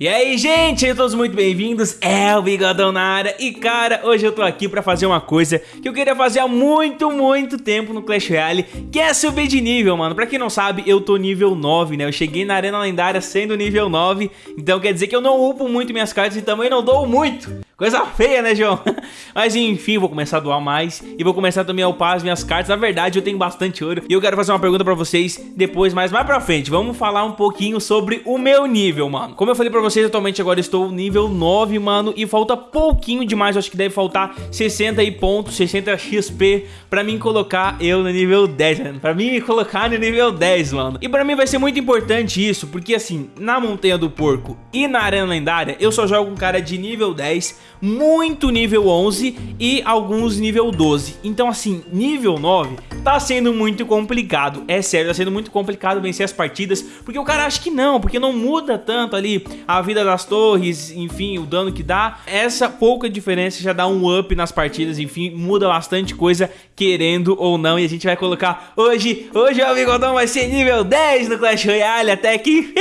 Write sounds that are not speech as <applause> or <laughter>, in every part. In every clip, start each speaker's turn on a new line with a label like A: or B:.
A: E aí, gente, todos muito bem-vindos, é o Bigodão na área. E cara, hoje eu tô aqui pra fazer uma coisa que eu queria fazer há muito, muito tempo no Clash Royale Que é subir de nível, mano. Pra quem não sabe, eu tô nível 9, né? Eu cheguei na Arena Lendária sendo nível 9 Então quer dizer que eu não upo muito minhas cartas e também não dou muito Coisa feia, né, João? <laughs> Mas enfim, vou começar a doar mais e vou começar também a upar as minhas cartas. Na verdade, eu tenho bastante ouro e eu quero fazer uma pergunta pra vocês depois, mas mais pra frente. Vamos falar um pouquinho sobre o meu nível, mano. Como eu falei pra vocês, atualmente agora estou nível 9, mano, e falta pouquinho demais. Eu acho que deve faltar 60 pontos, 60 XP pra mim colocar eu no nível 10, mano. Pra mim colocar no nível 10, mano. E pra mim vai ser muito importante isso, porque assim, na Montanha do Porco e na Arena Lendária, eu só jogo um cara de nível 10 muito nível 11 e alguns nível 12. Então assim, nível 9 tá sendo muito complicado. É sério, tá sendo muito complicado vencer as partidas, porque o cara acha que não, porque não muda tanto ali a vida das torres, enfim, o dano que dá. Essa pouca diferença já dá um up nas partidas, enfim, muda bastante coisa, querendo ou não. E a gente vai colocar hoje, hoje o Bigodão vai ser nível 10 no Clash Royale, até que...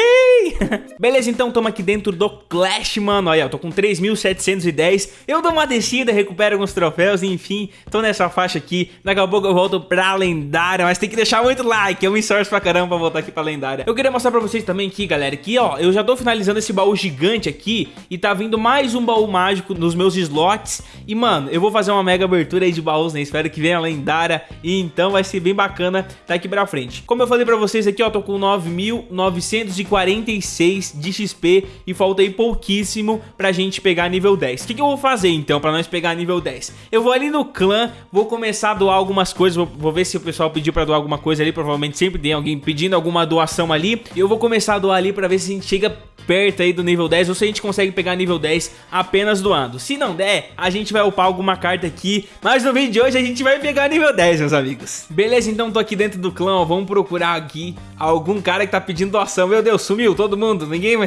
A: <laughs> Beleza, então tamo aqui dentro do Clash, mano. Olha, eu tô com 3.710 10. Eu dou uma descida, recupero alguns troféus, enfim, tô nessa faixa aqui. Daqui a pouco eu volto pra lendária, mas tem que deixar muito like, eu me esforço pra caramba pra voltar aqui pra lendária. Eu queria mostrar pra vocês também aqui, galera, que ó, eu já tô finalizando esse baú gigante aqui e tá vindo mais um baú mágico nos meus slots. E, mano, eu vou fazer uma mega abertura aí de baús, né? Espero que venha lendária e então vai ser bem bacana daqui pra frente. Como eu falei pra vocês aqui, ó, tô com 9.946 de XP e falta aí pouquíssimo pra gente pegar nível 10. O que, que que eu vou fazer então pra nós pegar nível 10? Eu vou ali no clã, vou começar a doar algumas coisas, vou, vou ver se o pessoal pediu pra doar alguma coisa ali, provavelmente sempre tem alguém pedindo alguma doação ali. E eu vou começar a doar ali pra ver se a gente chega perto aí do nível 10 ou se a gente consegue pegar nível 10 apenas doando. Se não der, a gente vai upar alguma carta aqui, mas no vídeo de hoje a gente vai pegar nível 10, meus amigos. Beleza, então tô aqui dentro do clã, ó, vamos procurar aqui algum cara que tá pedindo doação. Meu Deus, sumiu todo mundo, ninguém.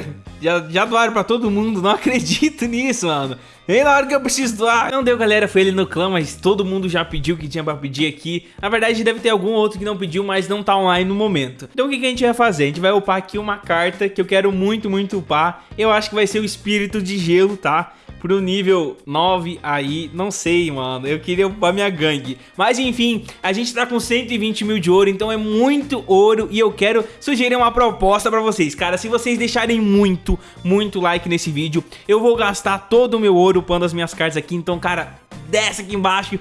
A: Já, já doaram pra todo mundo, não acredito <laughs> nisso, mano. E na hora que eu preciso doar, não deu galera, foi ele no clã, mas todo mundo já pediu o que tinha pra pedir aqui. Na verdade deve ter algum outro que não pediu, mas não tá online no momento. Então o que, que a gente vai fazer? A gente vai upar aqui uma carta que eu quero muito, muito upar. Eu acho que vai ser o Espírito de Gelo, tá? Pro nível 9 aí, não sei, mano, eu queria upar minha gangue. Mas enfim, a gente tá com 120 mil de ouro, então é muito ouro e eu quero sugerir uma proposta pra vocês. Cara, se vocês deixarem muito, muito like nesse vídeo, eu vou gastar todo o meu ouro upando as minhas cartas aqui, então, cara desce aqui embaixo,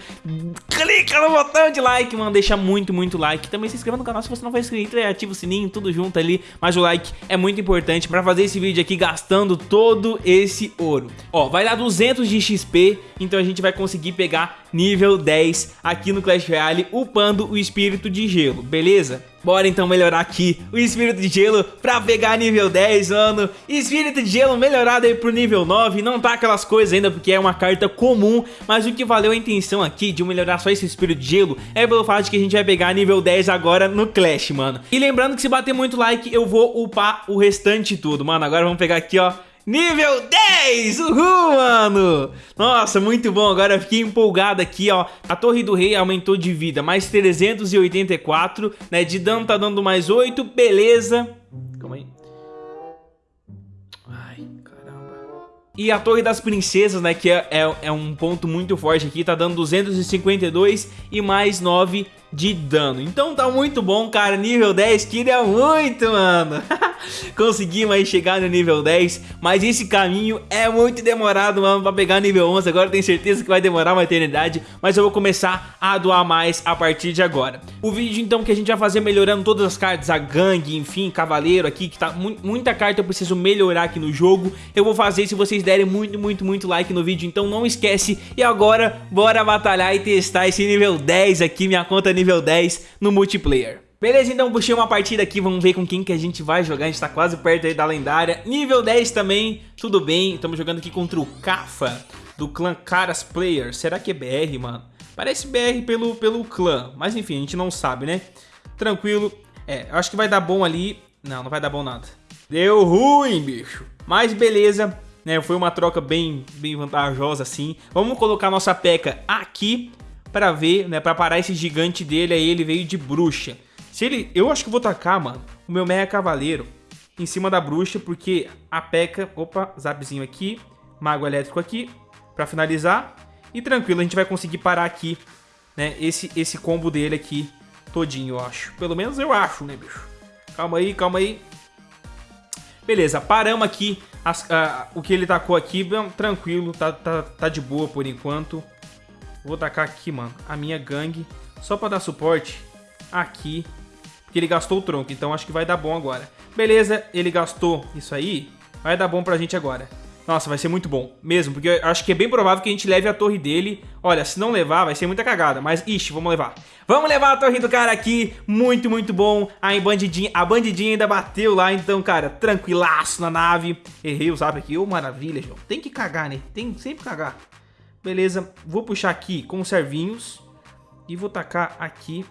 A: clica no botão de like, mano, deixa muito, muito like. Também se inscreva no canal se você não for inscrito e ativa o sininho, tudo junto ali. Mas o like é muito importante pra fazer esse vídeo aqui gastando todo esse ouro. Ó, vai dar 200 de XP, então a gente vai conseguir pegar nível 10 aqui no Clash Royale, upando o Espírito de Gelo, beleza? Bora então melhorar aqui o Espírito de Gelo pra pegar nível 10, mano. Espírito de Gelo melhorado aí pro nível 9. Não tá aquelas coisas ainda porque é uma carta comum. Mas o que valeu a intenção aqui de melhorar só esse Espírito de Gelo é pelo fato de que a gente vai pegar nível 10 agora no Clash, mano. E lembrando que se bater muito like, eu vou upar o restante tudo. Mano, agora vamos pegar aqui, ó Nível 10! Uhul, mano! Nossa, muito bom. Agora eu fiquei empolgado aqui, ó. A Torre do Rei aumentou de vida, mais 384, né? De dano tá dando mais 8, beleza. Calma aí. Ai, caramba. E a Torre das Princesas, né, que é, é, é um ponto muito forte aqui, tá dando 252 e mais 9 de dano. Então tá muito bom, cara. Nível 10, queria muito, mano. <laughs> Conseguimos aí chegar no nível 10, mas esse caminho é muito demorado, mano, pra pegar nível 11. Agora tenho certeza que vai demorar uma eternidade, mas eu vou começar a doar mais a partir de agora. O vídeo, então, que a gente vai fazer melhorando todas as cartas, a gangue, enfim, cavaleiro aqui, que tá mu muita carta eu preciso melhorar aqui no jogo. Eu vou fazer se vocês derem muito, muito, muito like no vídeo, então não esquece. E agora, bora batalhar e testar esse nível 10 aqui, minha conta nível 10 no multiplayer. Beleza, então puxei uma partida aqui, vamos ver com quem que a gente vai jogar, a gente tá quase perto aí da lendária. Nível 10 também, tudo bem, estamos jogando aqui contra o Kafa, do clã Caras Player. Será que é BR, mano? Parece BR pelo, pelo clã, mas enfim, a gente não sabe, né? Tranquilo, é, acho que vai dar bom ali. Não, não vai dar bom nada. Deu ruim, bicho. Mas beleza, né? Foi uma troca bem, bem vantajosa assim. Vamos colocar nossa peca aqui pra ver, né? Pra parar esse gigante dele aí, ele veio de bruxa. Se ele... Eu acho que vou tacar, mano, o meu Mega Cavaleiro. em cima da bruxa, porque a. Opa, zapzinho aqui. Mago elétrico aqui, pra finalizar. E tranquilo, a gente vai conseguir parar aqui, né, esse, esse combo dele aqui todinho, eu acho. Pelo menos eu acho, né, bicho? Calma aí, calma aí. Beleza, paramos aqui as, o que ele tacou aqui, tranquilo, tá, tá, tá de boa por enquanto. Vou tacar aqui, mano, a minha gangue, só pra dar suporte aqui, porque ele gastou o tronco, então acho que vai dar bom agora. Beleza, ele gastou isso aí, vai dar bom pra gente agora. Nossa, vai ser muito bom, mesmo, porque eu acho que é bem provável que a gente leve a torre dele. Olha, se não levar, vai ser muita cagada, mas, ixi, vamos levar. Vamos levar a torre do cara aqui, muito, muito bom. Aí, bandidinha, a bandidinha ainda bateu lá, então, cara, tranquilaço na nave. Errei o zap aqui, ô maravilha, João. Tem que cagar, né? Tem que sempre cagar. Beleza, vou puxar aqui com os servinhos e vou tacar aqui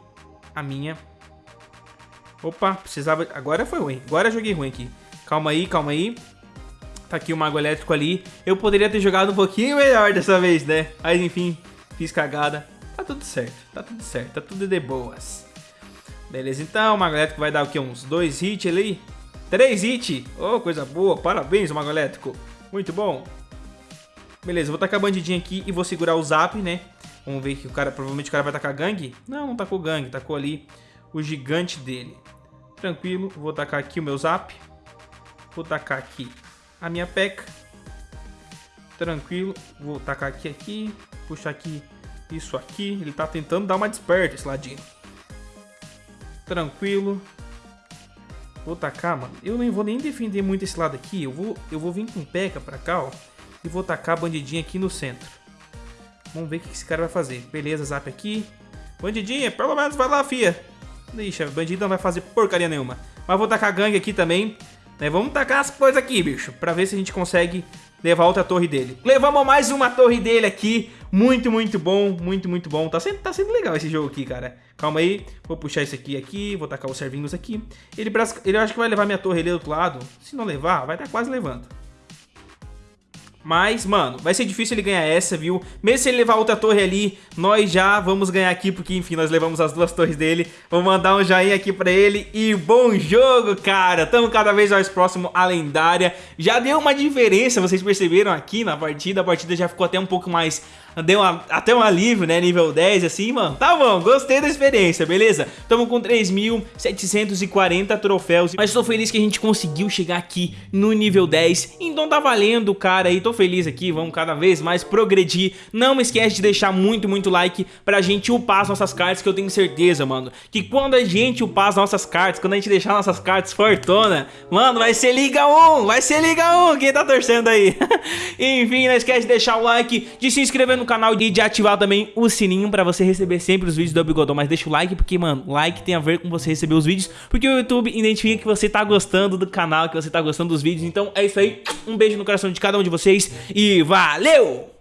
A: a minha... Opa, precisava... Agora foi ruim, agora joguei ruim aqui. Calma aí, calma aí. Tá aqui o Mago Elétrico ali. Eu poderia ter jogado um pouquinho melhor dessa vez, né? Mas enfim, fiz cagada. Tá tudo certo, tá tudo certo, tá tudo de boas. Beleza, então, o Mago Elétrico vai dar o quê? Uns dois hits ali? Três hits! Oh, coisa boa, parabéns, Mago Elétrico. Muito bom. Beleza, vou tacar a bandidinha aqui e vou segurar o zap, né? Vamos ver que o cara, provavelmente o cara vai tacar gangue. Não, não tacou gangue, tacou ali o gigante dele. Tranquilo, vou tacar aqui o meu zap. Vou tacar aqui a minha peca. Tranquilo. Vou tacar aqui, aqui. Puxar aqui isso aqui. Ele tá tentando dar uma desperta, esse ladinho. Tranquilo. Vou tacar, mano. Eu nem vou nem defender muito esse lado aqui. Eu vou, eu vou vir com peca pra cá, ó. E vou tacar a bandidinha aqui no centro. Vamos ver o que esse cara vai fazer. Beleza, zap aqui. Bandidinha, pelo menos vai lá, fia. Deixa, bandida não vai fazer porcaria nenhuma. Mas vou tacar gangue aqui também. Né? Vamos tacar as coisas aqui, bicho, pra ver se a gente consegue levar outra torre dele. Levamos mais uma torre dele aqui, muito, muito bom, muito, muito bom. Tá sendo, tá sendo legal esse jogo aqui, cara. Calma aí, vou puxar isso aqui, aqui, vou tacar os servinhos aqui. Ele, ele acho que vai levar minha torre ali do outro lado. Se não levar, vai estar tá quase levando. Mas, mano, vai ser difícil ele ganhar essa, viu? Mesmo se ele levar outra torre ali, nós já vamos ganhar aqui, porque, enfim, nós levamos as duas torres dele. Vou mandar um joinha aqui pra ele e bom jogo, cara! Tamo cada vez mais próximo à lendária. Já deu uma diferença, vocês perceberam aqui na partida, a partida já ficou até um pouco mais deu uma, até um alívio, né? Nível 10, assim, mano. Tá bom, gostei da experiência, beleza? Tamo com 3.740 troféus. Mas tô feliz que a gente conseguiu chegar aqui no nível 10. Então tá valendo, cara. E tô feliz aqui, vamos cada vez mais progredir. Não esquece de deixar muito, muito like pra gente upar as nossas cartas, que eu tenho certeza, mano. Que quando a gente upar as nossas cartas, quando a gente deixar nossas cartas fortuna, mano, vai ser Liga 1, vai ser Liga 1. Quem tá torcendo aí? <laughs> Enfim, não esquece de deixar o like, de se inscrever no canal e de ativar também o sininho pra você receber sempre os vídeos do Bigodão. Mas deixa o like, porque, mano, like tem a ver com você receber os vídeos, porque o YouTube identifica que você tá gostando do canal, que você tá gostando dos vídeos. Então é isso aí, um beijo no coração de cada um de vocês e valeu!